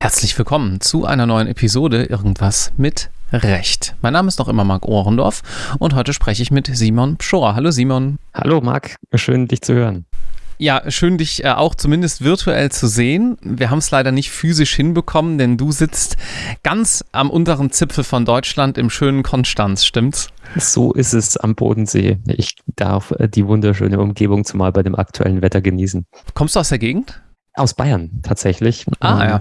Herzlich willkommen zu einer neuen Episode Irgendwas mit Recht. Mein Name ist noch immer Marc Ohrendorf und heute spreche ich mit Simon Pschorr. Hallo Simon. Hallo Marc, schön dich zu hören. Ja, schön dich äh, auch zumindest virtuell zu sehen. Wir haben es leider nicht physisch hinbekommen, denn du sitzt ganz am unteren Zipfel von Deutschland im schönen Konstanz, stimmt's? So ist es am Bodensee. Ich darf äh, die wunderschöne Umgebung zumal bei dem aktuellen Wetter genießen. Kommst du aus der Gegend? Aus Bayern tatsächlich. Ah, ja.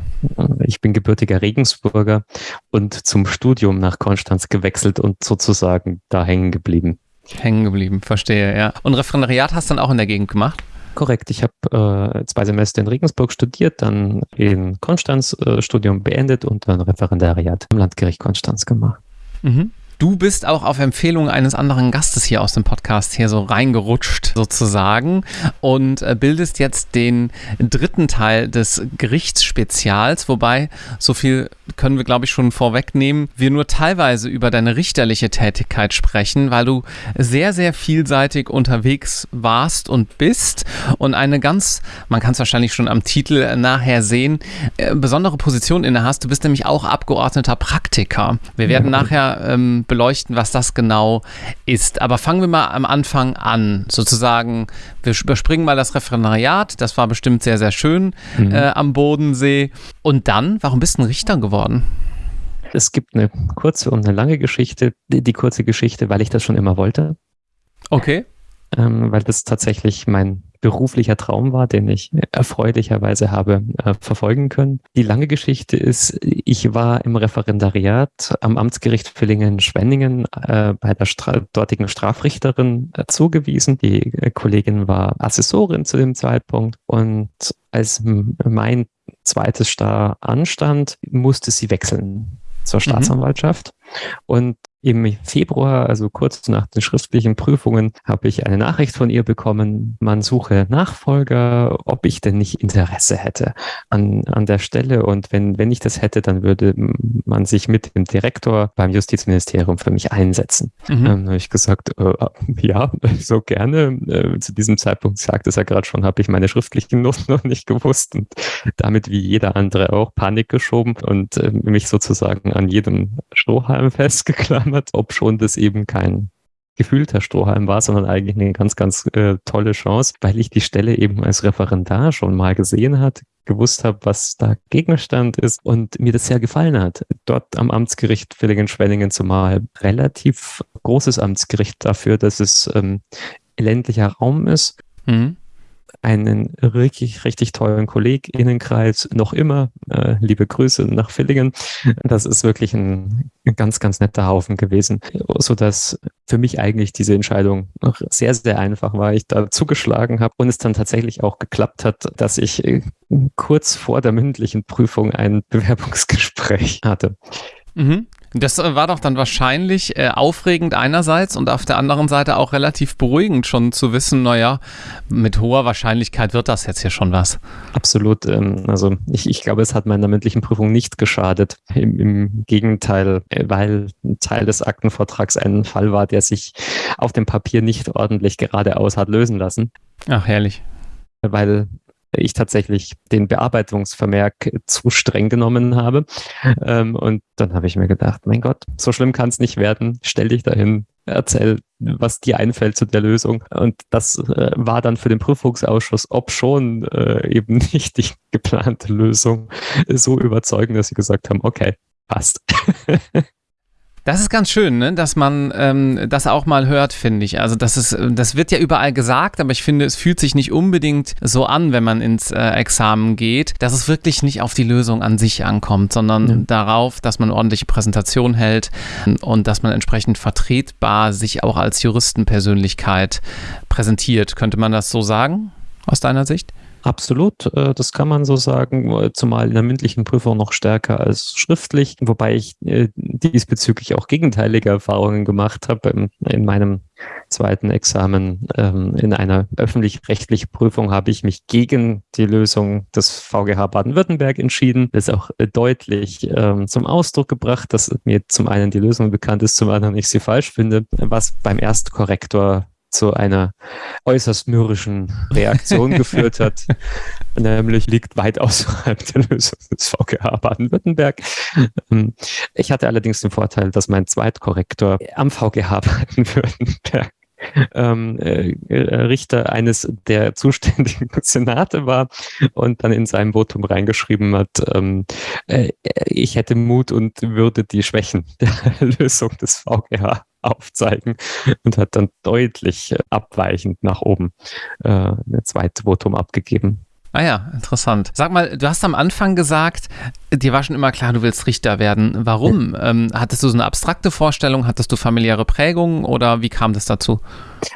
Ich bin gebürtiger Regensburger und zum Studium nach Konstanz gewechselt und sozusagen da hängen geblieben. Hängen geblieben, verstehe, ja. Und Referendariat hast du dann auch in der Gegend gemacht? Korrekt, ich habe äh, zwei Semester in Regensburg studiert, dann in Konstanz äh, Studium beendet und dann Referendariat am Landgericht Konstanz gemacht. Mhm. Du bist auch auf Empfehlung eines anderen Gastes hier aus dem Podcast hier so reingerutscht sozusagen und äh, bildest jetzt den dritten Teil des Gerichtsspezials, wobei so viel können wir glaube ich schon vorwegnehmen, wir nur teilweise über deine richterliche Tätigkeit sprechen, weil du sehr sehr vielseitig unterwegs warst und bist und eine ganz, man kann es wahrscheinlich schon am Titel nachher sehen, äh, besondere Position inne hast. Du bist nämlich auch Abgeordneter Praktiker. Wir werden nachher ähm, beleuchten, was das genau ist. Aber fangen wir mal am Anfang an. Sozusagen, wir überspringen mal das Referendariat. Das war bestimmt sehr, sehr schön mhm. äh, am Bodensee. Und dann, warum bist du ein Richter geworden? Es gibt eine kurze und eine lange Geschichte. Die, die kurze Geschichte, weil ich das schon immer wollte. Okay. Ähm, weil das tatsächlich mein beruflicher Traum war, den ich erfreulicherweise habe äh, verfolgen können. Die lange Geschichte ist, ich war im Referendariat am Amtsgericht Villingen-Schwenningen äh, bei der Stra dortigen Strafrichterin äh, zugewiesen. Die äh, Kollegin war Assessorin zu dem Zeitpunkt und als mein zweites Star anstand, musste sie wechseln zur mhm. Staatsanwaltschaft. Mhm. Und im Februar, also kurz nach den schriftlichen Prüfungen, habe ich eine Nachricht von ihr bekommen, man suche Nachfolger, ob ich denn nicht Interesse hätte an, an der Stelle. Und wenn, wenn ich das hätte, dann würde man sich mit dem Direktor beim Justizministerium für mich einsetzen. Mhm. Dann habe ich gesagt, äh, ja, so gerne. Äh, zu diesem Zeitpunkt sagt es ja gerade schon, habe ich meine schriftlichen Noten noch nicht gewusst und damit wie jeder andere auch Panik geschoben und äh, mich sozusagen an jedem Strohhalm festgeklammert geklammert, ob schon das eben kein gefühlter Strohhalm war, sondern eigentlich eine ganz, ganz äh, tolle Chance, weil ich die Stelle eben als Referendar schon mal gesehen hat, gewusst habe, was da Gegenstand ist und mir das sehr gefallen hat. Dort am Amtsgericht Villingen-Schwenningen zumal relativ großes Amtsgericht dafür, dass es ähm, ländlicher Raum ist. Mhm einen richtig, richtig tollen KollegInnenkreis noch immer. Äh, liebe Grüße nach Villingen. Das ist wirklich ein, ganz, ganz netter Haufen gewesen, so dass für mich eigentlich diese Entscheidung sehr, sehr einfach war. Ich da zugeschlagen habe und es dann tatsächlich auch geklappt hat, dass ich äh, kurz vor der mündlichen Prüfung ein Bewerbungsgespräch hatte. Mhm. Das äh, war doch dann wahrscheinlich äh, aufregend einerseits und auf der anderen Seite auch relativ beruhigend schon zu wissen, naja, mit hoher Wahrscheinlichkeit wird das jetzt hier schon was. Absolut. Ähm, also ich, ich glaube, es hat meiner mündlichen Prüfung nicht geschadet. Im, Im, Gegenteil, äh, weil ein Teil des Aktenvortrags ein Fall war, der sich auf dem Papier nicht ordentlich geradeaus hat lösen lassen. Ach, herrlich. Weil ich tatsächlich den Bearbeitungsvermerk zu streng genommen habe. Ähm, und dann habe ich mir gedacht, mein Gott, so schlimm kann es nicht werden. Stell dich dahin, erzähl, was dir einfällt zu der Lösung. Und das äh, war dann für den Prüfungsausschuss, ob schon äh, eben nicht die geplante Lösung, so überzeugend, dass sie gesagt haben, okay, passt. Das ist ganz schön, ne? dass man ähm, das auch mal hört, finde ich. Also das ist, das wird ja überall gesagt, aber ich finde, es fühlt sich nicht unbedingt so an, wenn man ins äh, Examen geht, dass es wirklich nicht auf die Lösung an sich ankommt, sondern ja. darauf, dass man ordentliche Präsentation hält und dass man entsprechend vertretbar sich auch als Juristenpersönlichkeit präsentiert. Könnte man das so sagen, aus deiner Sicht? Absolut, äh, das kann man so sagen, äh, zumal in der mündlichen Prüfung noch stärker als schriftlich, wobei ich äh, diesbezüglich auch gegenteilige Erfahrungen gemacht habe. In meinem zweiten Examen ähm, in einer öffentlich-rechtlichen Prüfung habe ich mich gegen die Lösung des VGH Baden-Württemberg entschieden. Das ist auch deutlich ähm, zum Ausdruck gebracht, dass mir zum einen die Lösung bekannt ist, zum anderen ich sie falsch finde, was beim Erstkorrektor zu einer äußerst mürrischen Reaktion geführt hat. Nämlich liegt weit außerhalb der Lösung des VGH Baden-Württemberg. Ähm, ich hatte allerdings den Vorteil, dass mein Zweitkorrektor am VGH Baden-Württemberg ähm, äh, Richter eines der zuständigen Senate war und dann in seinem Votum reingeschrieben hat, ähm, äh, ich hätte Mut und würde die Schwächen der Lösung des VGH aufzeigen und hat dann deutlich abweichend nach oben äh, ein zweites Votum abgegeben. Ah ja, interessant. Sag mal, du hast am Anfang gesagt, dir war schon immer klar, du willst Richter werden. Warum? Ähm, hattest du so eine abstrakte Vorstellung? Hattest du familiäre Prägungen oder wie kam das dazu?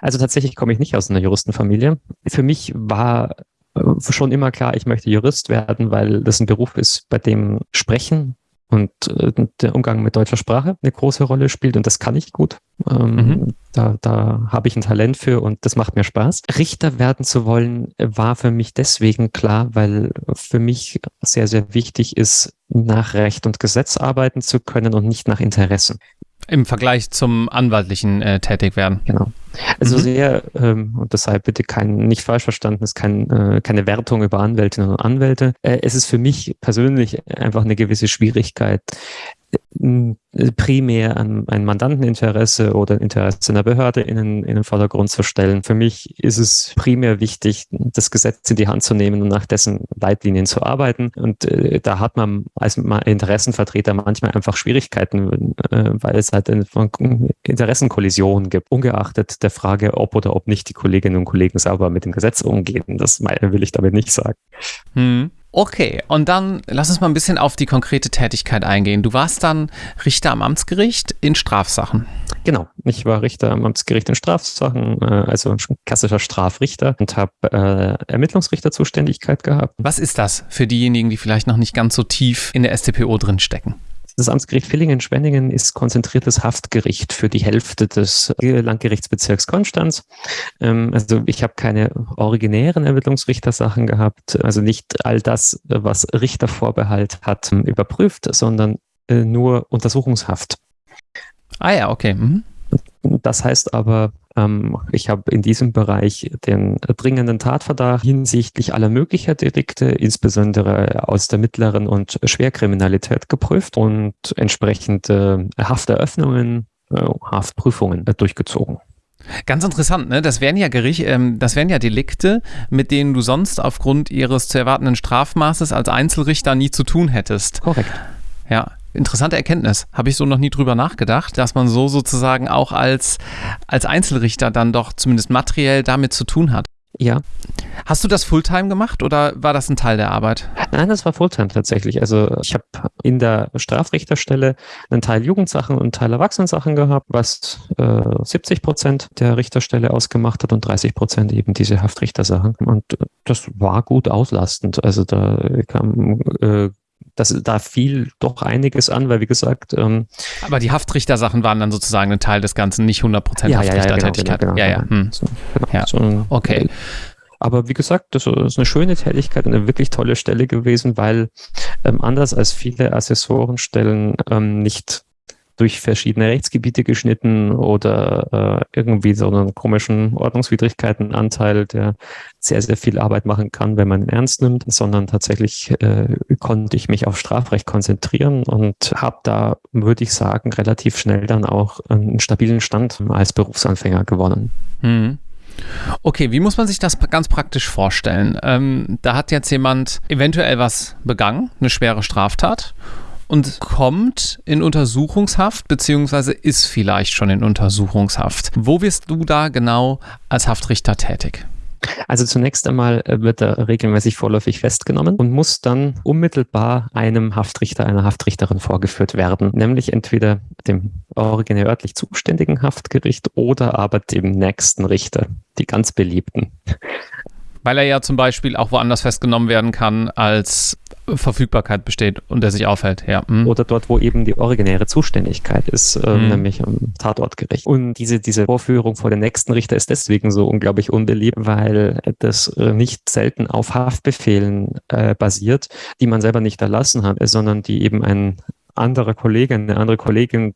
Also tatsächlich komme ich nicht aus einer Juristenfamilie. Für mich war äh, schon immer klar, ich möchte Jurist werden, weil das ein Beruf ist, bei dem Sprechen und äh, der Umgang mit deutscher Sprache eine große Rolle spielt und das kann ich gut. Ähm, mhm. Da, da habe ich ein Talent für und das macht mir Spaß. Richter werden zu wollen war für mich deswegen klar, weil für mich sehr, sehr wichtig ist, nach Recht und Gesetz arbeiten zu können und nicht nach Interessen. Im Vergleich zum anwaltlichen äh, Tätigwerden. Genau. Also mhm. sehr, ähm, und deshalb bitte kein, nicht falsch verstanden, ist kein, äh, keine Wertung über Anwältinnen und Anwälte. Äh, es ist für mich persönlich einfach eine gewisse Schwierigkeit, primär an ein Mandanteninteresse oder Interesse einer Behörde in den, in den Vordergrund zu stellen. Für mich ist es primär wichtig, das Gesetz in die Hand zu nehmen und nach dessen Leitlinien zu arbeiten. Und äh, da hat man als Interessenvertreter manchmal einfach Schwierigkeiten, äh, weil es halt eine Interessenkollisionen gibt, ungeachtet der Frage, ob oder ob nicht die Kolleginnen und Kollegen sauber mit dem Gesetz umgehen. Das will ich damit nicht sagen. Hm. Okay, und dann lass uns mal ein bisschen auf die konkrete Tätigkeit eingehen. Du warst dann Richter am Amtsgericht in Strafsachen. Genau, ich war Richter am Amtsgericht in Strafsachen, äh, also ein klassischer Strafrichter und habe äh, Ermittlungsrichterzuständigkeit gehabt. Was ist das für diejenigen, die vielleicht noch nicht ganz so tief in der StPO drinstecken? Das Amtsgericht Villingen-Schwenningen ist konzentriertes Haftgericht für die Hälfte des Landgerichtsbezirks Konstanz. Ähm, also ich habe keine originären Ermittlungsrichtersachen gehabt, also nicht all das, was Richtervorbehalt hat, überprüft, sondern äh, nur Untersuchungshaft. Ah ja, okay. Mhm. Das heißt aber, ähm, ich habe in diesem Bereich den dringenden Tatverdacht hinsichtlich aller möglicher Delikte, insbesondere aus der mittleren und Schwerkriminalität geprüft und entsprechende Hafteröffnungen, äh, Haftprüfungen durchgezogen. Ganz interessant, ne? Das wären ja Gericht, ähm, das wären ja Delikte, mit denen du sonst aufgrund ihres zu erwartenden Strafmaßes als Einzelrichter nie zu tun hättest. Korrekt. Ja, interessante Erkenntnis. Habe ich so noch nie drüber nachgedacht, dass man so sozusagen auch als, als Einzelrichter dann doch zumindest materiell damit zu tun hat. Ja. Hast du das Fulltime gemacht oder war das ein Teil der Arbeit? Nein, das war Fulltime tatsächlich. Also ich habe in der Strafrichterstelle einen Teil Jugendsachen und einen Teil Erwachsenensachen gehabt, was äh, 70 Prozent der Richterstelle ausgemacht hat und 30 Prozent eben diese Haftrichtersachen. Und das war gut auslastend. Also da kam äh, das, da fiel doch einiges an, weil wie gesagt. Ähm, Aber die Haftrichter-Sachen waren dann sozusagen ein Teil des Ganzen, nicht 100% ja, Haftrichtertätigkeit. Ja, ja, genau, genau, ja, ja. Hm. So, ja. So, okay. Aber wie gesagt, das ist eine schöne Tätigkeit, eine wirklich tolle Stelle gewesen, weil ähm, anders als viele Assessorenstellen ähm, nicht durch verschiedene Rechtsgebiete geschnitten oder äh, irgendwie so einen komischen Ordnungswidrigkeitenanteil, der sehr, sehr viel Arbeit machen kann, wenn man ihn ernst nimmt, sondern tatsächlich äh, konnte ich mich auf Strafrecht konzentrieren und habe da, würde ich sagen, relativ schnell dann auch einen stabilen Stand als Berufsanfänger gewonnen. Hm. Okay, wie muss man sich das ganz praktisch vorstellen? Ähm, da hat jetzt jemand eventuell was begangen, eine schwere Straftat und kommt in Untersuchungshaft, beziehungsweise ist vielleicht schon in Untersuchungshaft. Wo wirst du da genau als Haftrichter tätig? Also zunächst einmal äh, wird er regelmäßig vorläufig festgenommen und muss dann unmittelbar einem Haftrichter, einer Haftrichterin vorgeführt werden, nämlich entweder dem originär örtlich zuständigen Haftgericht oder aber dem nächsten Richter, die ganz beliebten. Weil er ja zum Beispiel auch woanders festgenommen werden kann, als Verfügbarkeit besteht und der sich aufhält, ja. Mhm. Oder dort, wo eben die originäre Zuständigkeit ist, äh, mhm. nämlich am Tatortgericht. Und diese, diese Vorführung vor den nächsten Richter ist deswegen so unglaublich unbeliebt, weil das äh, nicht selten auf Haftbefehlen äh, basiert, die man selber nicht erlassen hat, sondern die eben ein anderer Kollege, eine andere Kollegin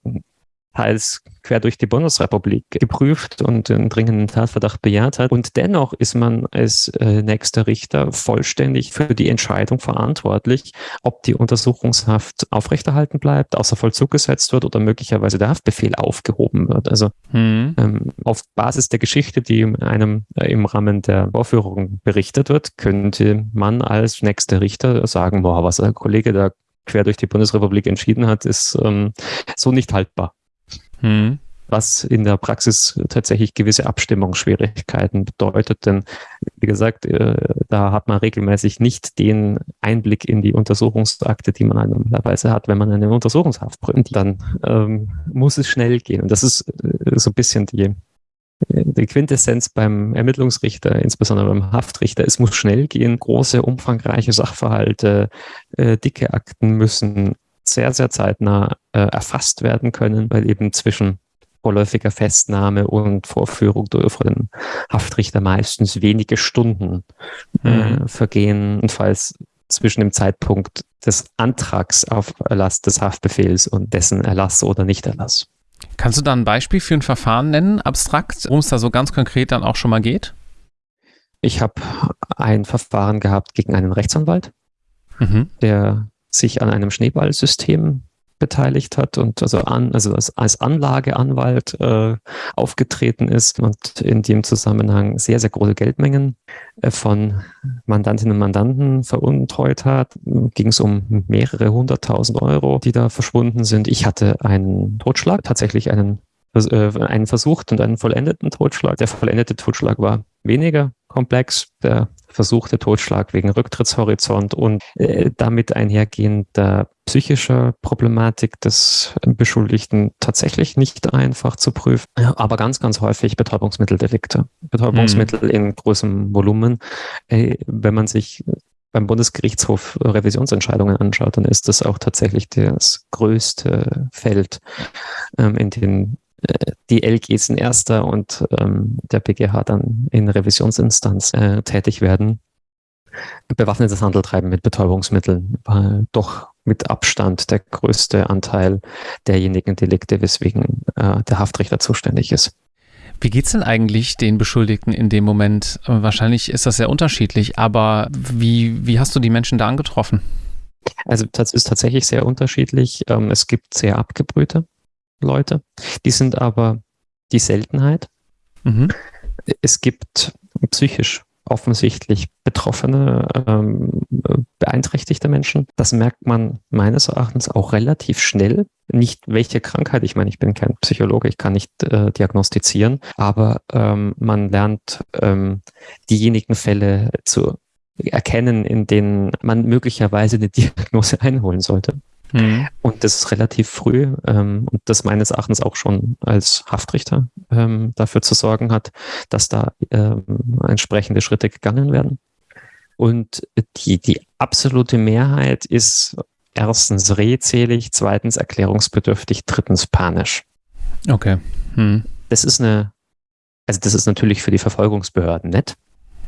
teils quer durch die Bundesrepublik geprüft und den dringenden Tatverdacht bejaht hat. Und dennoch ist man als äh, nächster Richter vollständig für die Entscheidung verantwortlich, ob die Untersuchungshaft aufrechterhalten bleibt, außer Vollzug gesetzt wird oder möglicherweise der Haftbefehl aufgehoben wird. Also hm. ähm, auf Basis der Geschichte, die einem äh, im Rahmen der Vorführung berichtet wird, könnte man als nächster Richter sagen, boah, was der Kollege da quer durch die Bundesrepublik entschieden hat, ist ähm, so nicht haltbar. Hm. Was in der Praxis tatsächlich gewisse Abstimmungsschwierigkeiten bedeutet. Denn, wie gesagt, äh, da hat man regelmäßig nicht den Einblick in die Untersuchungsakte, die man normalerweise hat, wenn man eine Untersuchungshaft prüft. Dann ähm, muss es schnell gehen. Und das ist äh, so ein bisschen die, die Quintessenz beim Ermittlungsrichter, insbesondere beim Haftrichter, es muss schnell gehen, große, umfangreiche Sachverhalte, äh, dicke Akten müssen sehr, sehr zeitnah äh, erfasst werden können, weil eben zwischen vorläufiger Festnahme und Vorführung durch den Haftrichter meistens wenige Stunden äh, mhm. vergehen. Und falls zwischen dem Zeitpunkt des Antrags auf Erlass des Haftbefehls und dessen Erlass oder Nichterlass. Kannst du da ein Beispiel für ein Verfahren nennen, abstrakt, worum es da so ganz konkret dann auch schon mal geht? Ich habe ein Verfahren gehabt gegen einen Rechtsanwalt, mhm. der sich an einem Schneeballsystem beteiligt hat und also an, also als, Anlageanwalt äh, aufgetreten ist und in dem Zusammenhang sehr, sehr große Geldmengen äh, von Mandantinnen und Mandanten veruntreut hat. Ging es um mehrere hunderttausend Euro, die da verschwunden sind. Ich hatte einen Totschlag, tatsächlich einen, äh, einen versucht und einen vollendeten Totschlag. Der vollendete Totschlag war weniger komplex. Der versuchte Totschlag wegen Rücktrittshorizont und äh, damit einhergehender psychischer Problematik des Beschuldigten tatsächlich nicht einfach zu prüfen, aber ganz, ganz häufig Betäubungsmitteldelikte. Betäubungsmittel mhm. in großem Volumen. Äh, wenn man sich beim Bundesgerichtshof Revisionsentscheidungen anschaut, dann ist das auch tatsächlich das größte Feld, ähm, in dem die LGs in erster und ähm, der BGH dann in Revisionsinstanz äh, tätig werden. Bewaffnetes Handeltreiben mit Betäubungsmitteln war doch mit Abstand der größte Anteil derjenigen Delikte, weswegen äh, der Haftrichter zuständig ist. Wie geht es denn eigentlich den Beschuldigten in dem Moment? Wahrscheinlich ist das sehr unterschiedlich, aber wie, wie hast du die Menschen da angetroffen? Also das ist tatsächlich sehr unterschiedlich. Ähm, es gibt sehr abgebrühte Leute. Die sind aber die Seltenheit. Mhm. Es gibt psychisch offensichtlich betroffene, ähm, beeinträchtigte Menschen. Das merkt man meines Erachtens auch relativ schnell. Nicht welche Krankheit, ich meine, ich bin kein Psychologe, ich kann nicht äh, diagnostizieren, aber ähm, man lernt ähm, diejenigen Fälle zu erkennen, in denen man möglicherweise eine Diagnose einholen sollte. Mhm. Und das ist relativ früh ähm, und das meines Erachtens auch schon als Haftrichter ähm, dafür zu sorgen hat, dass da ähm, entsprechende Schritte gegangen werden. Und die, die absolute Mehrheit ist erstens redselig, zweitens erklärungsbedürftig, drittens panisch. Okay. Hm. Das ist eine, also das ist natürlich für die Verfolgungsbehörden nett.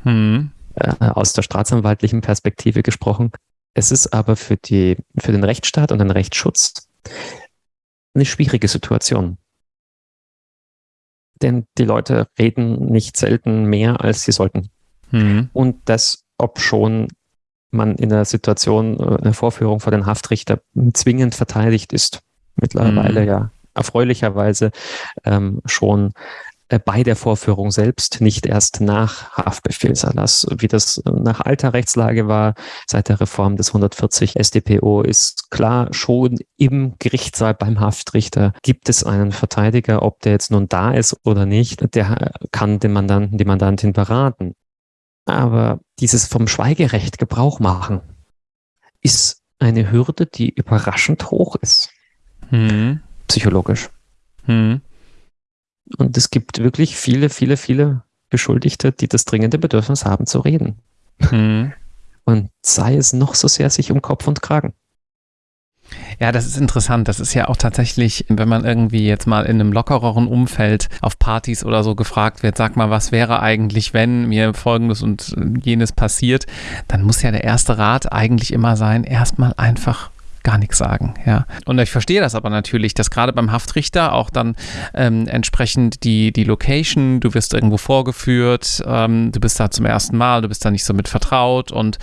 Hm. Äh, aus der staatsanwaltlichen Perspektive gesprochen. Es ist aber für, die, für den Rechtsstaat und den Rechtsschutz eine schwierige Situation. Denn die Leute reden nicht selten mehr, als sie sollten. Mhm. Und das, ob schon man in der Situation, äh, eine Vorführung vor den Haftrichter zwingend verteidigt ist. Mittlerweile mhm. ja erfreulicherweise ähm, schon äh, bei der Vorführung selbst, nicht erst nach Haftbefehlserlass. Wie das äh, nach alter Rechtslage war, seit der Reform des 140 StPO, ist klar, schon im Gerichtssaal beim Haftrichter gibt es einen Verteidiger, ob der jetzt nun da ist oder nicht, der kann den Mandanten, die Mandantin beraten. Aber dieses vom Schweigerecht Gebrauch machen, ist eine Hürde, die überraschend hoch ist. Hm. Psychologisch. Hm. Und es gibt wirklich viele, viele, viele Beschuldigte, die das dringende Bedürfnis haben zu reden. Mhm. Und sei es noch so sehr sich um Kopf und Kragen. Ja, das ist interessant. Das ist ja auch tatsächlich, wenn man irgendwie jetzt mal in einem lockereren Umfeld auf Partys oder so gefragt wird, sag mal, was wäre eigentlich, wenn mir folgendes und jenes passiert, dann muss ja der erste Rat eigentlich immer sein, erstmal einfach gar nichts sagen. Ja. Und ich verstehe das aber natürlich, dass gerade beim Haftrichter auch dann ähm, entsprechend die, die Location, du wirst irgendwo vorgeführt, ähm, du bist da zum ersten Mal, du bist da nicht so mit vertraut und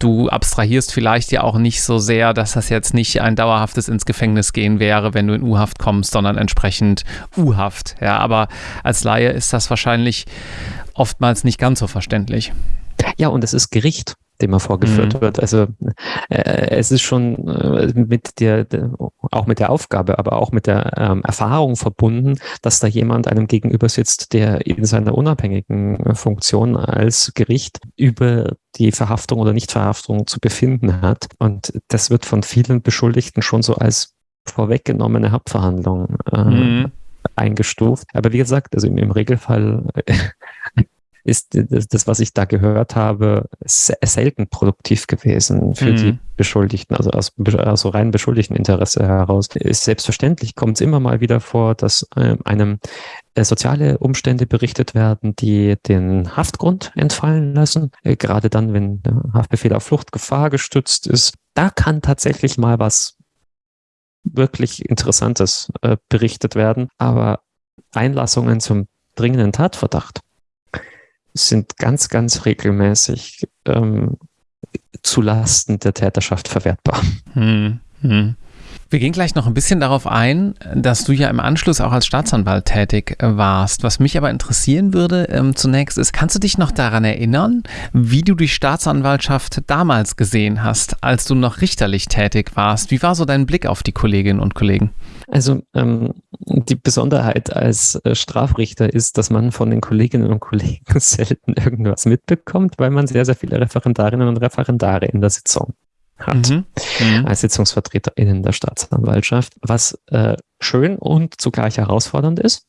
du abstrahierst vielleicht ja auch nicht so sehr, dass das jetzt nicht ein dauerhaftes ins Gefängnis gehen wäre, wenn du in U-Haft kommst, sondern entsprechend U-Haft. Ja, aber als Laie ist das wahrscheinlich oftmals nicht ganz so verständlich. Ja, und es ist Gericht dem er vorgeführt mhm. wird. Also äh, es ist schon äh, mit der, auch mit der Aufgabe, aber auch mit der ähm, Erfahrung verbunden, dass da jemand einem gegenüber sitzt, der in seiner unabhängigen Funktion als Gericht über die Verhaftung oder Nichtverhaftung zu befinden hat. Und das wird von vielen Beschuldigten schon so als vorweggenommene Hauptverhandlung äh, mhm. eingestuft. Aber wie gesagt, also im, im Regelfall ist das, was ich da gehört habe, selten produktiv gewesen für mhm. die Beschuldigten, also aus, aus rein beschuldigten Interesse heraus. Selbstverständlich kommt es immer mal wieder vor, dass äh, einem äh, soziale Umstände berichtet werden, die den Haftgrund entfallen lassen. Äh, gerade dann, wenn der Haftbefehl auf Fluchtgefahr gestützt ist. Da kann tatsächlich mal was wirklich Interessantes äh, berichtet werden. Aber Einlassungen zum dringenden Tatverdacht sind ganz, ganz regelmäßig ähm, zulasten der Täterschaft verwertbar. Hm, hm. Wir gehen gleich noch ein bisschen darauf ein, dass du ja im Anschluss auch als Staatsanwalt tätig äh, warst. Was mich aber interessieren würde ähm, zunächst ist, kannst du dich noch daran erinnern, wie du die Staatsanwaltschaft damals gesehen hast, als du noch richterlich tätig warst? Wie war so dein Blick auf die Kolleginnen und Kollegen? Also ähm, die Besonderheit als äh, Strafrichter ist, dass man von den Kolleginnen und Kollegen selten irgendwas mitbekommt, weil man sehr, sehr viele Referendarinnen und Referendare in der Sitzung hat, mhm. Mhm. als SitzungsvertreterInnen der Staatsanwaltschaft, was äh, schön und zugleich herausfordernd ist,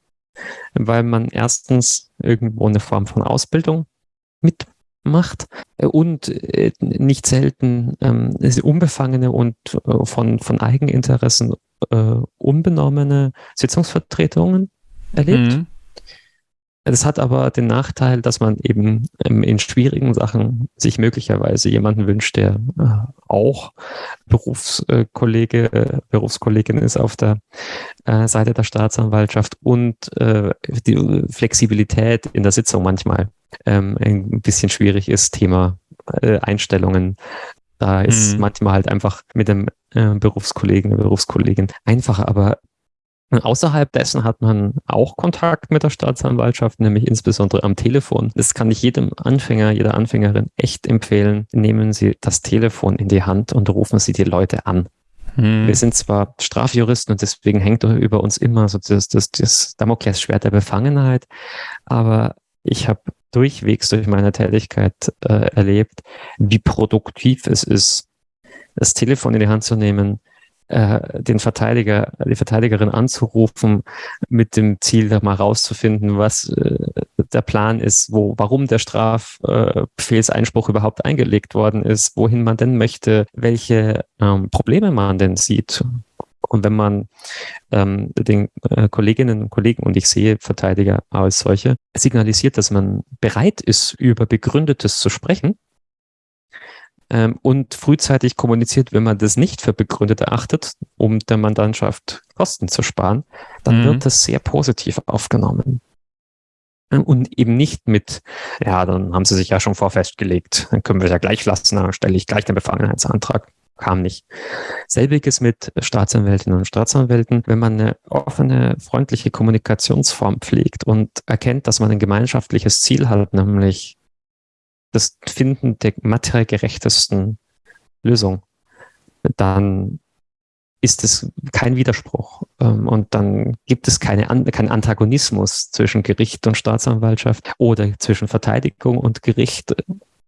weil man erstens irgendwo eine Form von Ausbildung mitmacht und äh, nicht selten ähm, unbefangene und äh, von, von Eigeninteressen äh, unbenommene Sitzungsvertretungen erlebt. Mhm. Das hat aber den Nachteil, dass man eben ähm, in schwierigen Sachen sich möglicherweise jemanden wünscht, der äh, auch Berufskollege, äh, Berufskollegin ist auf der äh, Seite der Staatsanwaltschaft und die Flexibilität in der Sitzung manchmal ähm, ein bisschen schwierig ist, Thema Einstellungen. Da ist mhm. manchmal halt einfach mit dem Berufskollegen, Berufskollegin einfacher, aber Außerhalb dessen hat man auch Kontakt mit der Staatsanwaltschaft, nämlich insbesondere am Telefon. Das kann ich jedem Anfänger, jeder Anfängerin echt empfehlen. Nehmen Sie das Telefon in die Hand und rufen Sie die Leute an. Hm. Wir sind zwar Strafjuristen und deswegen hängt über uns immer so das, das, das Damoklesschwert der Befangenheit, aber ich habe durchwegs durch meine Tätigkeit äh, erlebt, wie produktiv es ist, das Telefon in die Hand zu nehmen, äh, den Verteidiger, die Verteidigerin anzurufen, mit dem Ziel, da mal rauszufinden, was äh, der Plan ist, wo, warum der Strafbefehlseinspruch überhaupt eingelegt worden ist, wohin man denn möchte, welche ähm, Probleme man denn sieht. Und wenn man ähm, den äh, Kolleginnen und Kollegen, und ich sehe Verteidiger als solche, signalisiert, dass man bereit ist, über Begründetes zu sprechen, ähm, und frühzeitig kommuniziert, wenn man das nicht für begründet erachtet, um der Mandantschaft Kosten zu sparen, dann mhm. wird das sehr positiv aufgenommen. Ähm, und eben nicht mit, ja, dann haben sie sich ja schon vorfestgelegt, dann können wir es ja gleich lassen, dann stelle ich gleich den Befangenheitsantrag. Kam nicht. Selbiges mit Staatsanwältinnen und Staatsanwälten. Wenn man eine offene, freundliche Kommunikationsform pflegt und erkennt, dass man ein gemeinschaftliches Ziel hat, nämlich das Finden der materiell gerechtesten Lösung, dann ist es kein Widerspruch. Ähm, und dann gibt es keine, keinen Antagonismus zwischen Gericht und Staatsanwaltschaft oder zwischen Verteidigung und Gericht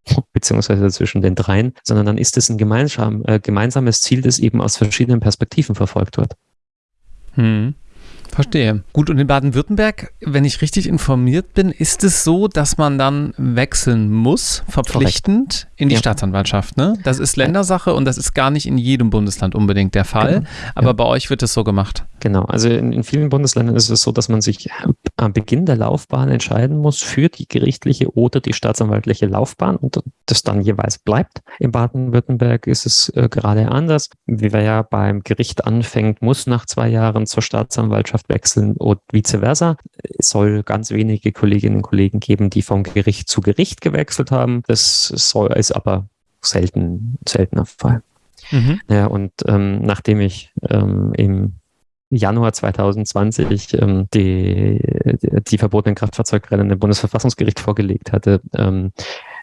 beziehungsweise zwischen den dreien, sondern dann ist es ein gemeinsam, äh, gemeinsames Ziel, das eben aus verschiedenen Perspektiven verfolgt wird. Hm. Verstehe. Gut, und in Baden-Württemberg, wenn ich richtig informiert bin, ist es so, dass man dann wechseln muss, verpflichtend Korrekt. in die ja. Staatsanwaltschaft. Ne? Das ist Ländersache und das ist gar nicht in jedem Bundesland unbedingt der Fall. Genau. Aber ja. bei euch wird es so gemacht. Genau, also in, in, vielen Bundesländern ist es so, dass man sich am Beginn der Laufbahn entscheiden muss für die gerichtliche oder die staatsanwaltliche Laufbahn und das dann jeweils bleibt. In Baden-Württemberg ist es äh, gerade anders. Wie wer ja beim Gericht anfängt, muss nach zwei Jahren zur Staatsanwaltschaft wechseln und vice versa. Es soll ganz wenige Kolleginnen und Kollegen geben, die vom Gericht zu Gericht gewechselt haben. Das soll, ist aber selten, seltener Fall. Mhm. Ja, und ähm, nachdem ich ähm, im Januar 2020 ähm, die, die verbotenen Kraftfahrzeugrennen im Bundesverfassungsgericht vorgelegt hatte, ähm,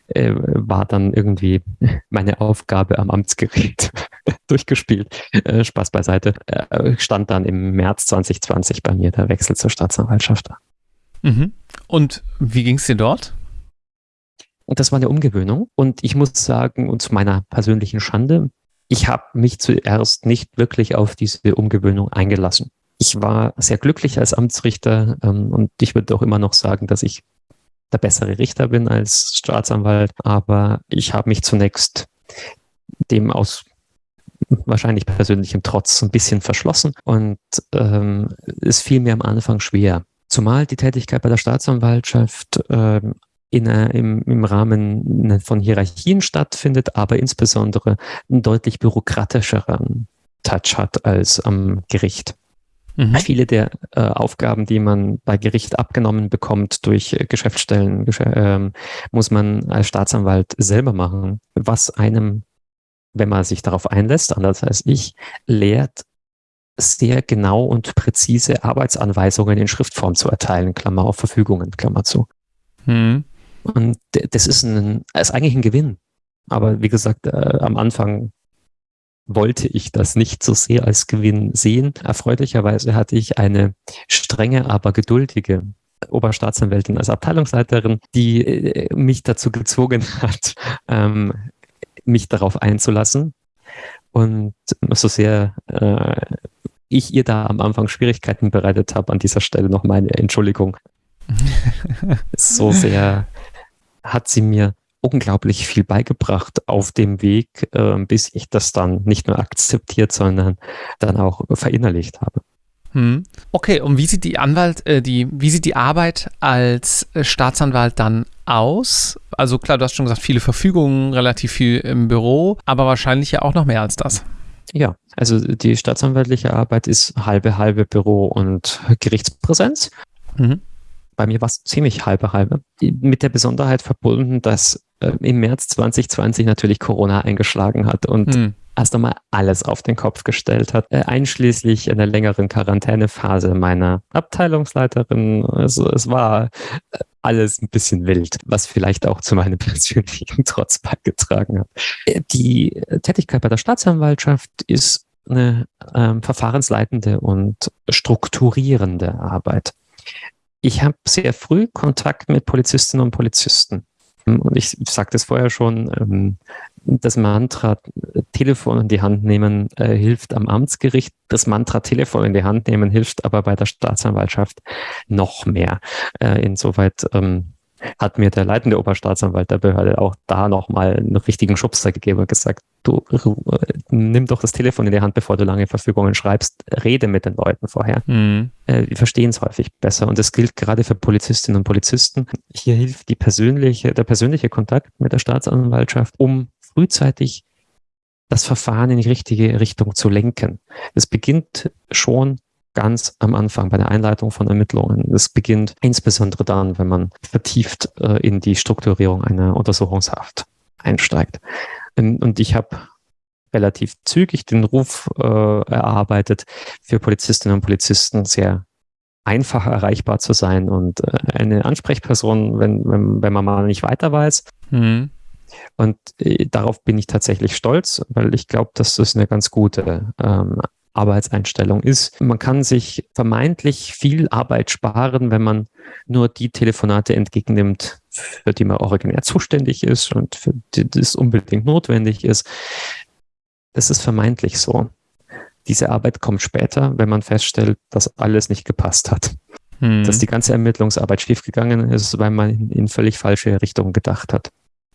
äh, war dann irgendwie meine Aufgabe am Amtsgericht durchgespielt. Äh, Spaß beiseite. Äh, stand dann im März 2020 bei mir der Wechsel zur Staatsanwaltschaft. Mhm. Und wie ging es dir dort? Und das war eine Umgewöhnung. Und ich muss sagen, und zu meiner persönlichen Schande, ich habe mich zuerst nicht wirklich auf diese Umgewöhnung eingelassen. Ich war sehr glücklich als Amtsrichter ähm, und ich würde auch immer noch sagen, dass ich der bessere Richter bin als Staatsanwalt, aber ich habe mich zunächst dem aus wahrscheinlich persönlichem Trotz ein bisschen verschlossen und ähm, es fiel mir am Anfang schwer. Zumal die Tätigkeit bei der Staatsanwaltschaft ähm, in, im, im Rahmen von Hierarchien stattfindet, aber insbesondere einen deutlich bürokratischeren Touch hat als am Gericht. Mhm. Viele der äh, Aufgaben, die man bei Gericht abgenommen bekommt durch äh, Geschäftsstellen, äh, muss man als Staatsanwalt selber machen, was einem, wenn man sich darauf einlässt, anders als ich, lehrt, sehr genau und präzise Arbeitsanweisungen in Schriftform zu erteilen, Klammer auf Verfügungen, Klammer zu. Mhm. Und das ist, ein, ist eigentlich ein Gewinn. Aber wie gesagt, äh, am Anfang wollte ich das nicht so sehr als Gewinn sehen. Erfreulicherweise hatte ich eine strenge, aber geduldige Oberstaatsanwältin als Abteilungsleiterin, die äh, mich dazu gezwungen hat, ähm, mich darauf einzulassen. Und so sehr äh, ich ihr da am Anfang Schwierigkeiten bereitet habe, an dieser Stelle noch meine Entschuldigung. so sehr hat sie mir unglaublich viel beigebracht auf dem Weg, äh, bis ich das dann nicht nur akzeptiert, sondern dann auch verinnerlicht habe. Hm. Okay, und wie sieht die Anwalt, äh, die, wie sieht die Arbeit als äh, Staatsanwalt dann aus? Also klar, du hast schon gesagt, viele Verfügungen, relativ viel im Büro, aber wahrscheinlich ja auch noch mehr als das. Ja, also die staatsanwaltliche Arbeit ist halbe halbe Büro und Gerichtspräsenz. Mhm bei mir war es ziemlich halbe halbe. Mit der Besonderheit verbunden, dass äh, im März 2020 natürlich Corona eingeschlagen hat und hm. erst einmal alles auf den Kopf gestellt hat, äh, einschließlich einer längeren Quarantänephase meiner Abteilungsleiterin. Also es war äh, alles ein bisschen wild, was vielleicht auch zu meinem persönlichen Trotz beigetragen hat. Äh, die Tätigkeit bei der Staatsanwaltschaft ist eine ähm, verfahrensleitende und strukturierende Arbeit ich habe sehr früh Kontakt mit Polizistinnen und Polizisten. Und ich sagte es vorher schon, ähm, das Mantra Telefon in die Hand nehmen äh, hilft am Amtsgericht. Das Mantra Telefon in die Hand nehmen hilft aber bei der Staatsanwaltschaft noch mehr. Äh, insoweit ähm, hat mir der leitende Oberstaatsanwalt der Behörde auch da nochmal einen richtigen Schubser gegeben und gesagt, du äh, nimm doch das Telefon in die Hand, bevor du lange Verfügungen schreibst, rede mit den Leuten vorher. Mhm. Äh, wir verstehen es häufig besser und das gilt gerade für Polizistinnen und Polizisten. Hier hilft die persönliche, der persönliche Kontakt mit der Staatsanwaltschaft, um frühzeitig das Verfahren in die richtige Richtung zu lenken. Es beginnt schon ganz am Anfang bei der Einleitung von Ermittlungen. Es beginnt insbesondere dann, wenn man vertieft äh, in die Strukturierung einer Untersuchungshaft einsteigt. Ähm, und ich habe relativ zügig den Ruf äh, erarbeitet, für Polizistinnen und Polizisten sehr einfach erreichbar zu sein und äh, eine Ansprechperson, wenn, wenn, wenn man mal nicht weiter weiß. Mhm. Und äh, darauf bin ich tatsächlich stolz, weil ich glaube, dass das eine ganz gute ähm, Arbeitseinstellung ist. Man kann sich vermeintlich viel Arbeit sparen, wenn man nur die Telefonate entgegennimmt, für die man originär zuständig ist und für die das unbedingt notwendig ist. Das ist vermeintlich so. Diese Arbeit kommt später, wenn man feststellt, dass alles nicht gepasst hat. Hm. Dass die ganze Ermittlungsarbeit schiefgegangen ist, weil man in, in völlig falsche Richtungen gedacht hat.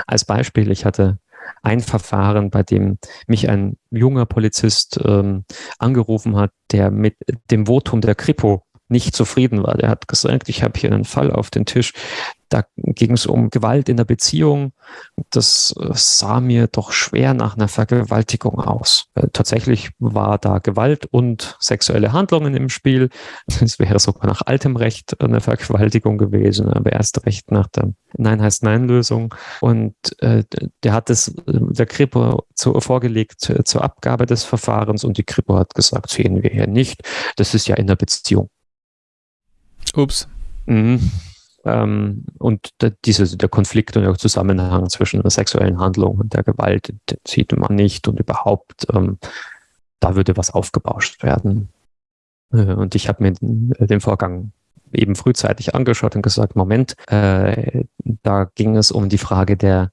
Als Beispiel, ich hatte ein Verfahren, bei dem mich ein junger Polizist ähm, angerufen hat, der mit dem Votum der Kripo nicht zufrieden war. Der hat gesagt, ich habe hier einen Fall auf den Tisch, da ging es um Gewalt in der Beziehung. Das äh, sah mir doch schwer nach einer Vergewaltigung aus. Äh, tatsächlich war da Gewalt und sexuelle Handlungen im Spiel. Es wäre sogar nach altem Recht eine Vergewaltigung gewesen, aber erst recht nach der Nein heißt Nein-Lösung. Und äh, der hat es der Kripo zu, vorgelegt äh, zur Abgabe des Verfahrens und die Kripo hat gesagt, sehen wir hier nicht. Das ist ja in der Beziehung. Ups. Mhm. Ähm, und der, diese, der Konflikt und der Zusammenhang zwischen der sexuellen Handlung und der Gewalt, sieht man nicht und überhaupt, ähm, da würde was aufgebauscht werden. Äh, und ich habe mir den, äh, den, Vorgang eben frühzeitig angeschaut und gesagt, Moment, äh, da ging es um die Frage der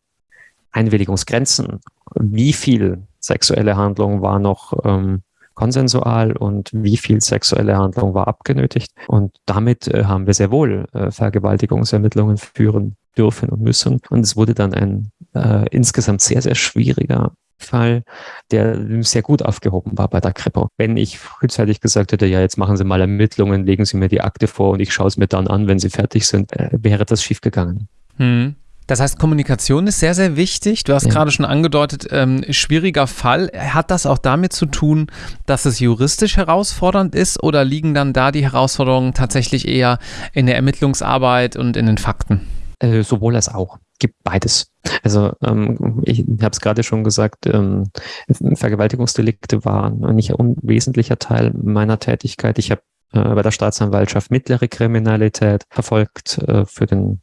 Einwilligungsgrenzen. Wie viel sexuelle Handlung war noch ähm, konsensual und wie viel sexuelle Handlung war abgenötigt. Und damit äh, haben wir sehr wohl äh, Vergewaltigungsermittlungen führen dürfen und müssen. Und es wurde dann ein äh, insgesamt sehr, sehr schwieriger Fall, der sehr gut aufgehoben war bei der Kripo. Wenn ich frühzeitig gesagt hätte, ja, jetzt machen Sie mal Ermittlungen, legen Sie mir die Akte vor und ich schaue es mir dann an, wenn Sie fertig sind, äh, wäre das schiefgegangen. Hm. Das heißt, Kommunikation ist sehr, sehr wichtig. Du hast ja. gerade schon angedeutet, ähm, schwieriger Fall. Hat das auch damit zu tun, dass es juristisch herausfordernd ist oder liegen dann da die Herausforderungen tatsächlich eher in der Ermittlungsarbeit und in den Fakten? Äh, sowohl als auch. Gibt beides. Also ähm, ich habe es gerade schon gesagt, ähm, Vergewaltigungsdelikte waren ein nicht unwesentlicher Teil meiner Tätigkeit. Ich habe äh, bei der Staatsanwaltschaft mittlere Kriminalität verfolgt äh, für den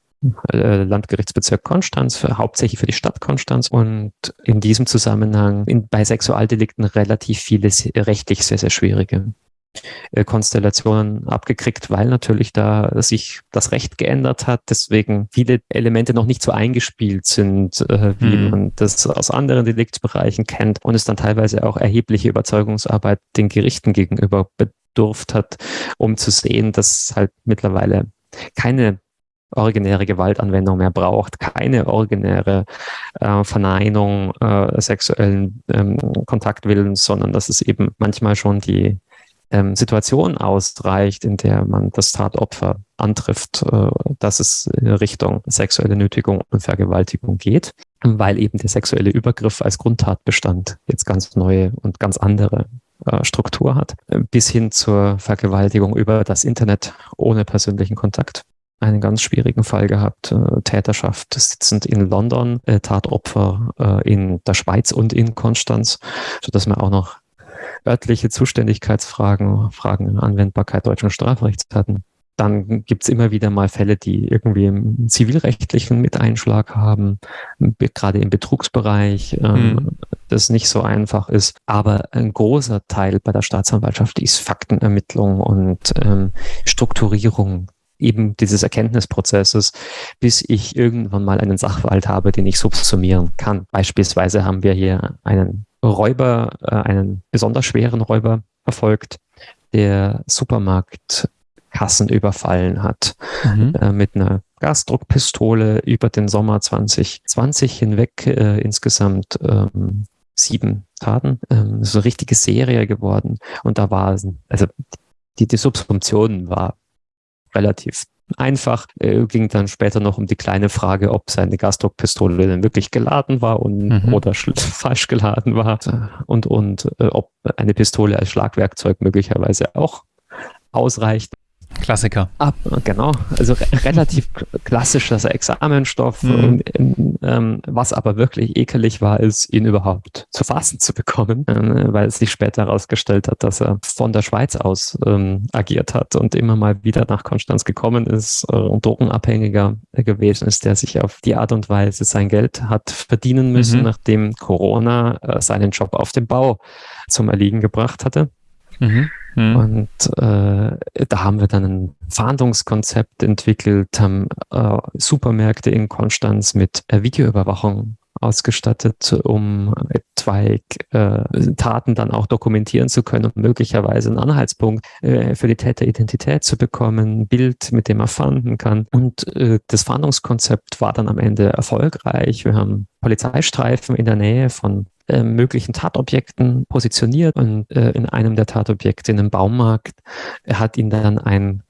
Landgerichtsbezirk Konstanz, für, hauptsächlich für die Stadt Konstanz und in diesem Zusammenhang in, bei Sexualdelikten relativ viele rechtlich sehr, sehr schwierige äh, Konstellationen abgekriegt, weil natürlich da sich das Recht geändert hat, deswegen viele Elemente noch nicht so eingespielt sind, äh, wie hm. man das aus anderen Deliktsbereichen kennt und es dann teilweise auch erhebliche Überzeugungsarbeit den Gerichten gegenüber bedurft hat, um zu sehen, dass halt mittlerweile keine originäre Gewaltanwendung mehr braucht, keine originäre äh, Verneinung äh, sexuellen ähm, Kontaktwillens, sondern dass es eben manchmal schon die ähm, Situation ausreicht, in der man das Tatopfer antrifft, äh, dass es in Richtung sexuelle Nötigung und Vergewaltigung geht, weil eben der sexuelle Übergriff als Grundtatbestand jetzt ganz neue und ganz andere äh, Struktur hat, bis hin zur Vergewaltigung über das Internet ohne persönlichen Kontakt einen ganz schwierigen Fall gehabt. Äh, Täterschaft sitzend in London, äh, Tatopfer äh, in der Schweiz und in Konstanz, sodass wir auch noch örtliche Zuständigkeitsfragen, Fragen Anwendbarkeit deutschen Strafrechts hatten. Dann gibt's immer wieder mal Fälle, die irgendwie im zivilrechtlichen Miteinschlag haben, gerade im Betrugsbereich, ähm, mhm. das nicht so einfach ist. Aber ein großer Teil bei der Staatsanwaltschaft ist Faktenermittlung und ähm, Strukturierung eben dieses Erkenntnisprozesses, bis ich irgendwann mal einen Sachverhalt habe, den ich subsumieren kann. Beispielsweise haben wir hier einen Räuber, äh, einen besonders schweren Räuber verfolgt, der Supermarktkassen überfallen hat mhm. äh, mit einer Gasdruckpistole über den Sommer 2020 hinweg äh, insgesamt ähm, sieben Taten. Ähm, so eine richtige Serie geworden. Und da war, also die, die Subsumption war relativ einfach. Äh, ging dann später noch um die kleine Frage, ob seine Gasdruckpistole denn wirklich geladen war und, mhm. oder falsch geladen war und, und äh, ob eine Pistole als Schlagwerkzeug möglicherweise auch ausreicht. Klassiker. Ab, genau, also re relativ klassischer Examenstoff. Mhm. Und, ähm, was aber wirklich ekelig war, ist, ihn überhaupt zu fassen zu bekommen, äh, weil es sich später herausgestellt hat, dass er von der Schweiz aus ähm, agiert hat und immer mal wieder nach Konstanz gekommen ist äh, und Drogenabhängiger gewesen ist, der sich auf die Art und Weise sein Geld hat verdienen müssen, mhm. nachdem Corona äh, seinen Job auf dem Bau zum Erliegen gebracht hatte. Mhm. Mhm. Und äh, da haben wir dann ein Fahndungskonzept entwickelt, haben äh, Supermärkte in Konstanz mit äh, Videoüberwachung ausgestattet, um etwaig äh, Taten dann auch dokumentieren zu können und möglicherweise einen Anhaltspunkt äh, für die Täteridentität zu bekommen, ein Bild, mit dem er fahnden kann. Und äh, das Fahndungskonzept war dann am Ende erfolgreich. Wir haben Polizeistreifen in der Nähe von äh, möglichen Tatobjekten positioniert und äh, in einem der Tatobjekte in einem Baumarkt hat ihn dann ein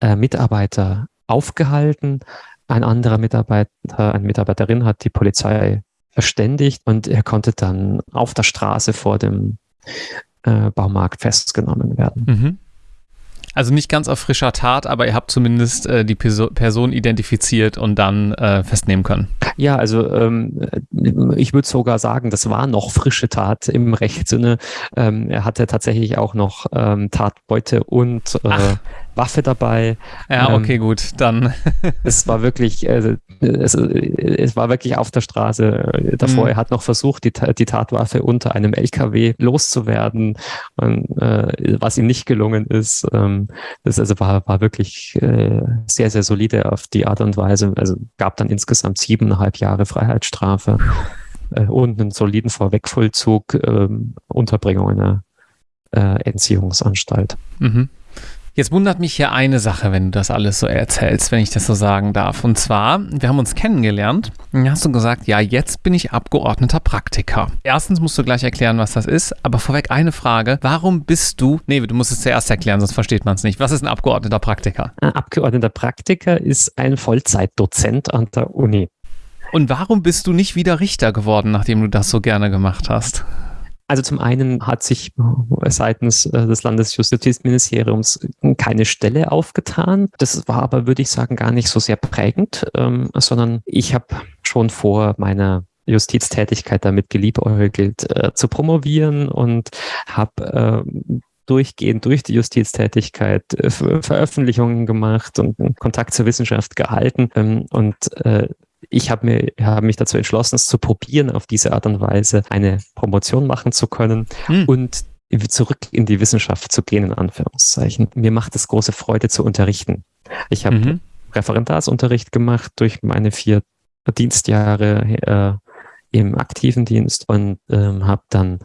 äh, Mitarbeiter aufgehalten. Ein anderer Mitarbeiter, eine Mitarbeiterin hat die Polizei verständigt und er konnte dann auf der Straße vor dem äh, Baumarkt festgenommen werden. Mhm. Also nicht ganz auf frischer Tat, aber ihr habt zumindest äh, die Perso Person identifiziert und dann äh, festnehmen können. Ja, also ähm, ich würde sogar sagen, das war noch frische Tat im Rechtssinne. Ähm, er hatte tatsächlich auch noch ähm, Tatbeute und äh, Waffe dabei. Ja, ähm, okay, ähm, gut, dann. es war wirklich, äh, es, es, war wirklich auf der Straße davor. Mhm. Er hat noch versucht, die, die Tatwaffe unter einem LKW loszuwerden, und, äh, was ihm nicht gelungen ist. Ähm, das also war, war wirklich äh, sehr, sehr solide auf die Art und Weise. Also gab dann insgesamt siebeneinhalb Jahre Freiheitsstrafe äh, und einen soliden Vorwegvollzug, ähm, Unterbringung in einer äh, Entziehungsanstalt. Mhm. Jetzt wundert mich hier eine Sache, wenn du das alles so erzählst, wenn ich das so sagen darf. Und zwar, wir haben uns kennengelernt und hast du gesagt, ja, jetzt bin ich Abgeordneter Praktiker. Erstens musst du gleich erklären, was das ist, aber vorweg eine Frage. Warum bist du, nee, du musst es zuerst erklären, sonst versteht man es nicht. Was ist ein Abgeordneter Praktiker? Ein Abgeordneter Praktiker ist ein Vollzeitdozent an der Uni. Und warum bist du nicht wieder Richter geworden, nachdem du das so gerne gemacht hast? Also zum einen hat sich seitens äh, des Landesjustizministeriums keine Stelle aufgetan. Das war aber, würde ich sagen, gar nicht so sehr prägend, ähm, sondern ich habe schon vor meiner Justiztätigkeit damit geliebäugelt, äh, zu promovieren und habe äh, durchgehend durch die Justiztätigkeit äh, Veröffentlichungen gemacht und Kontakt zur Wissenschaft gehalten. Ähm, und äh, ich habe mir, hab mich dazu entschlossen, es zu probieren, auf diese Art und Weise eine Promotion machen zu können hm. und zurück in die Wissenschaft zu gehen, in Anführungszeichen. Mir macht es große Freude zu unterrichten. Ich habe mhm. Referendarsunterricht gemacht durch meine vier Dienstjahre äh, im aktiven Dienst und ähm, habe dann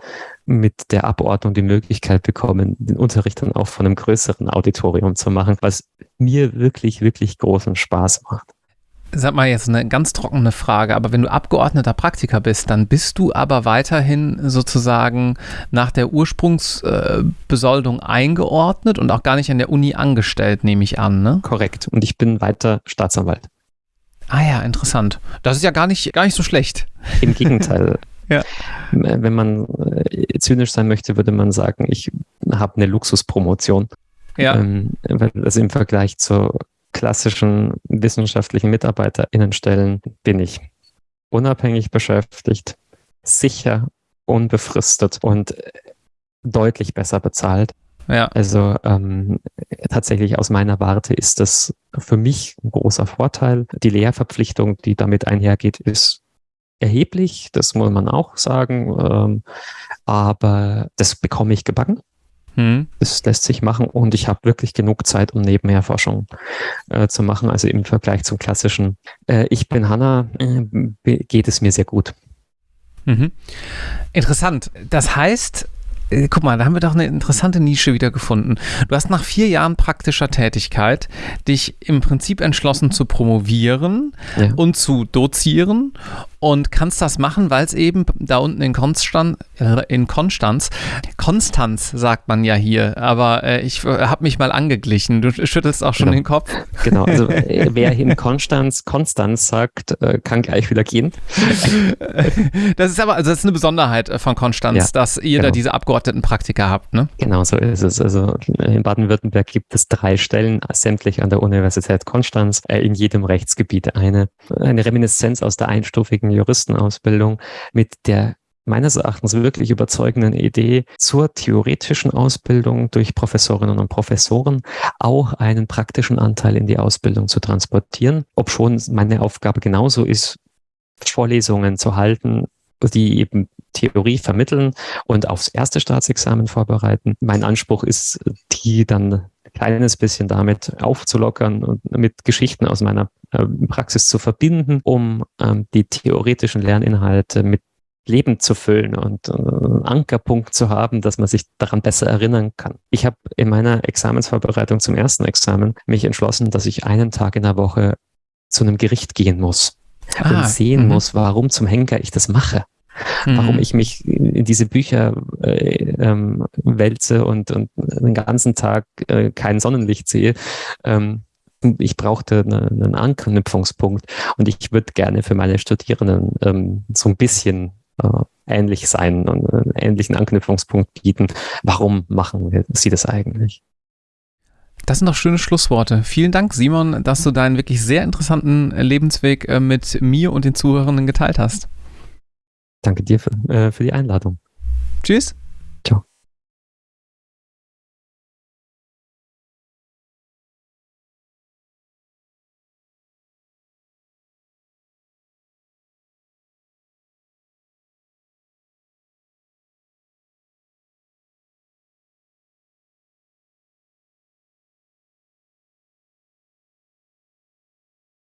mit der Abordnung die Möglichkeit bekommen, den Unterricht dann auch von einem größeren Auditorium zu machen, was mir wirklich, wirklich großen Spaß macht. Sag mal jetzt eine ganz trockene Frage, aber wenn du Abgeordneter Praktiker bist, dann bist du aber weiterhin sozusagen nach der Ursprungsbesoldung eingeordnet und auch gar nicht an der Uni angestellt, nehme ich an, ne? Korrekt. Und ich bin weiter Staatsanwalt. Ah ja, interessant. Das ist ja gar nicht, gar nicht so schlecht. Im Gegenteil. ja. Wenn man äh, zynisch sein möchte, würde man sagen, ich habe eine Luxuspromotion. Ja. Ähm, weil das im Vergleich zur klassischen wissenschaftlichen MitarbeiterInnenstellen bin ich unabhängig beschäftigt, sicher, unbefristet und deutlich besser bezahlt. Ja. Also ähm, tatsächlich aus meiner Warte ist das für mich ein großer Vorteil. Die Lehrverpflichtung, die damit einhergeht, ist erheblich, das muss man auch sagen. Ähm, aber das bekomme ich gebacken. Hm. Das lässt sich machen und ich habe wirklich genug Zeit, um nebenher Forschung äh, zu machen. Also im Vergleich zum klassischen äh, Ich bin Hanna äh, geht es mir sehr gut. Mhm. Interessant. Das heißt, äh, guck mal, da haben wir doch eine interessante Nische wieder gefunden. Du hast nach vier Jahren praktischer Tätigkeit dich im Prinzip entschlossen zu promovieren ja. und zu dozieren und kannst das machen, weil es eben da unten in Konstanz, äh, in Konstanz, Konstanz sagt man ja hier, aber äh, ich äh, habe mich mal angeglichen. Du schüttelst auch schon genau. den Kopf. Genau, also äh, wer in Konstanz Konstanz sagt, äh, kann gleich wieder gehen. Das ist aber, also das ist eine Besonderheit von Konstanz, ja, dass ihr genau. da diese Abgeordnetenpraktika habt, ne? Genau, so ist es. Also in Baden-Württemberg gibt es drei Stellen, sämtlich an der Universität Konstanz, in jedem Rechtsgebiet eine, eine Reminiszenz aus der einstufigen Juristenausbildung mit der meines Erachtens wirklich überzeugenden Idee zur theoretischen Ausbildung durch Professorinnen und Professoren auch einen praktischen Anteil in die Ausbildung zu transportieren, ob schon meine Aufgabe genauso ist, Vorlesungen zu halten, die eben Theorie vermitteln und aufs erste Staatsexamen vorbereiten. Mein Anspruch ist, die dann ein kleines bisschen damit aufzulockern und mit Geschichten aus meiner äh, Praxis zu verbinden, um ähm, die theoretischen Lerninhalte mit Leben zu füllen und äh, einen Ankerpunkt zu haben, dass man sich daran besser erinnern kann. Ich habe in meiner Examensvorbereitung zum ersten Examen mich entschlossen, dass ich einen Tag in der Woche zu einem Gericht gehen muss ah, und sehen -hmm. muss, warum zum Henker ich das mache. Mhm. Warum ich mich in diese Bücher äh, ähm, wälze und, und den ganzen Tag äh, kein Sonnenlicht sehe. Ähm, ich brauchte eine, einen Anknüpfungspunkt und ich würde gerne für meine Studierenden ähm, so ein bisschen äh, ähnlich sein und einen ähnlichen Anknüpfungspunkt bieten. Warum machen wir, sie das eigentlich? Das sind doch schöne Schlussworte. Vielen Dank, Simon, dass du deinen wirklich sehr interessanten Lebensweg äh, mit mir und den Zuhörenden geteilt hast. Danke dir für, äh, für die Einladung. Tschüss. Ciao.